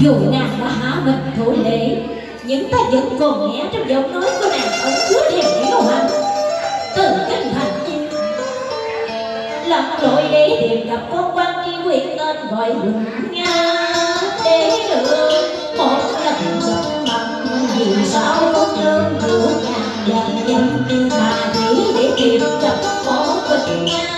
dù nàng đã há mình thủ lễ, nhưng ta vẫn còn nghe trong giọng nói của nàng ẩn chứa niềm hiểu hạnh từ kinh thành chim lặn lội để tìm gặp con quan tri quyền tên gọi hùng nga để được một lần gặp mặt, vì sao con đơn được ngàn dặm dặm mà chỉ để tìm gặp có quỳnh nga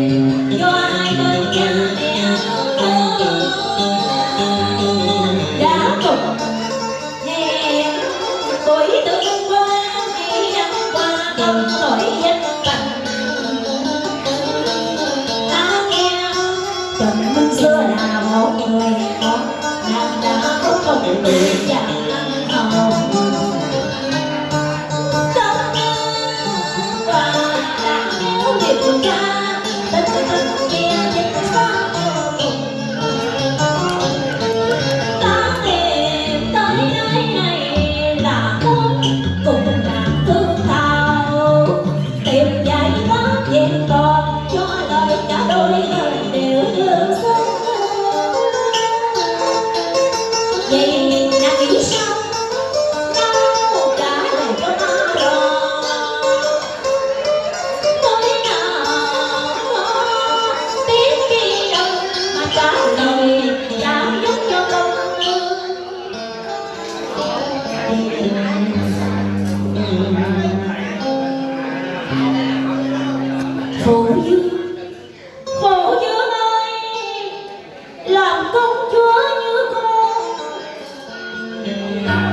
tuổi tương qua hay ăn qua đừng nổi danh bằng ta nghe chồng mình xưa là một người họ nàng đã có một người chàng Thank you.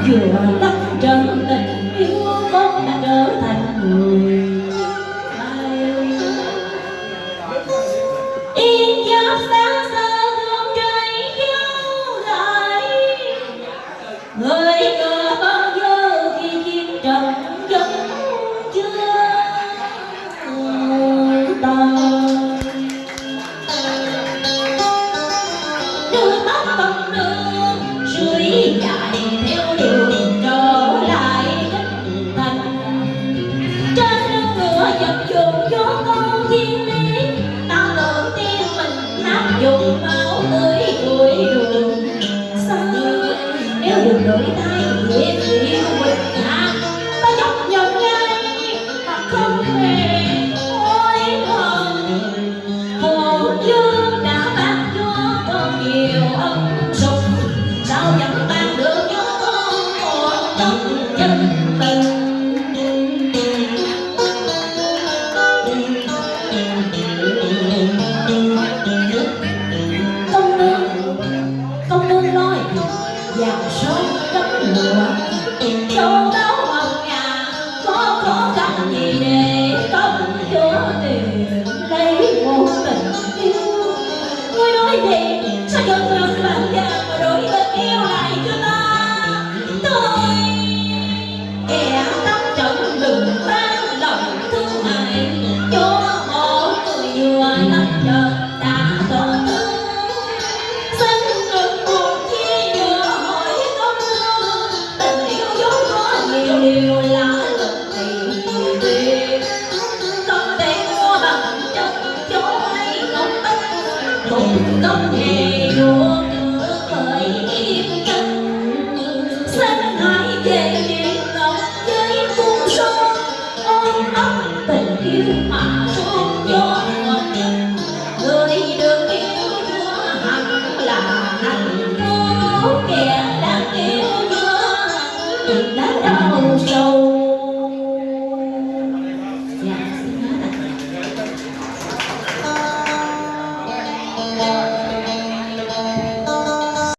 vừa lắm trần tình yêu con đã trở thành người yên gió sáng sơ thương trời dấu lại. Người cờ bao giờ khi chiến trận vẫn chưa tàn. Đưa tóc bằng đường